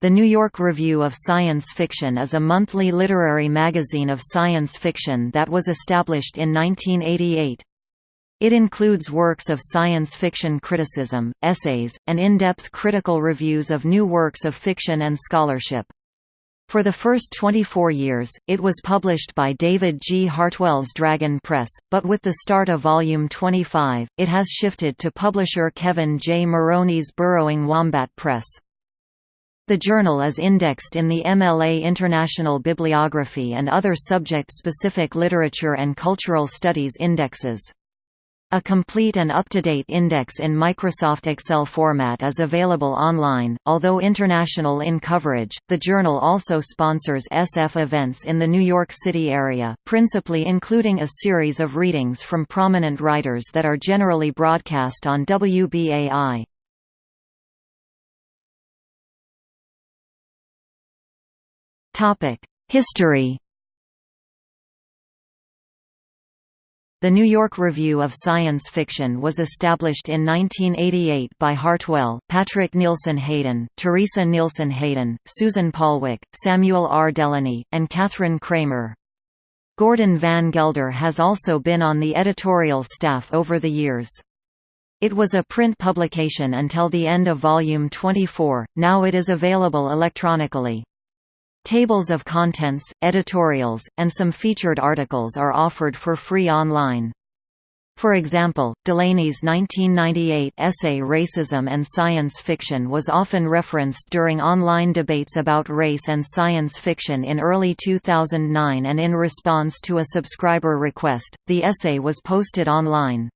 The New York Review of Science Fiction is a monthly literary magazine of science fiction that was established in 1988. It includes works of science fiction criticism, essays, and in-depth critical reviews of new works of fiction and scholarship. For the first 24 years, it was published by David G. Hartwell's Dragon Press, but with the start of Volume 25, it has shifted to publisher Kevin J. Maroney's Burrowing Wombat Press. The journal is indexed in the MLA International Bibliography and other subject-specific literature and cultural studies indexes. A complete and up-to-date index in Microsoft Excel format is available online. Although international in coverage, the journal also sponsors SF events in the New York City area, principally including a series of readings from prominent writers that are generally broadcast on WBAI. History The New York Review of Science Fiction was established in 1988 by Hartwell, Patrick Nielsen Hayden, Teresa Nielsen Hayden, Susan Palwick, Samuel R. Delany, and Kathryn Kramer. Gordon Van Gelder has also been on the editorial staff over the years. It was a print publication until the end of Volume 24, now it is available electronically. Tables of contents, editorials, and some featured articles are offered for free online. For example, Delany's 1998 essay Racism and Science Fiction was often referenced during online debates about race and science fiction in early 2009 and in response to a subscriber request, the essay was posted online.